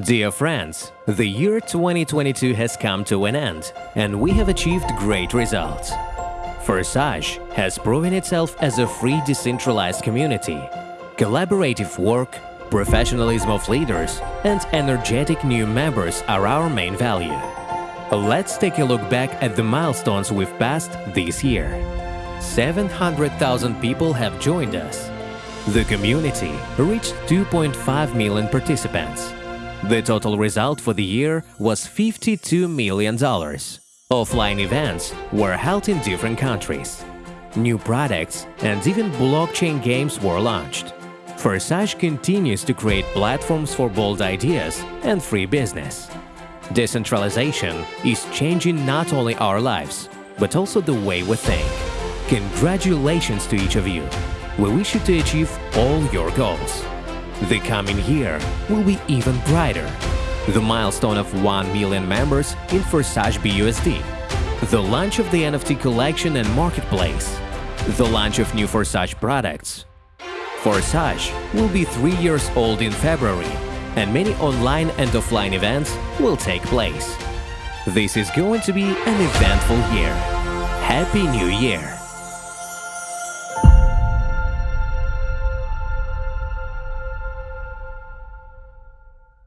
Dear friends, the year 2022 has come to an end, and we have achieved great results. Forsage has proven itself as a free decentralized community. Collaborative work, professionalism of leaders, and energetic new members are our main value. Let's take a look back at the milestones we've passed this year. 700,000 people have joined us. The community reached 2.5 million participants. The total result for the year was $52 million. Offline events were held in different countries. New products and even blockchain games were launched. Forsage continues to create platforms for bold ideas and free business. Decentralization is changing not only our lives, but also the way we think. Congratulations to each of you. We wish you to achieve all your goals. The coming year will be even brighter. The milestone of 1 million members in Forsage BUSD, the launch of the NFT collection and marketplace, the launch of new Forsage products. Forsage will be three years old in February, and many online and offline events will take place. This is going to be an eventful year. Happy New Year!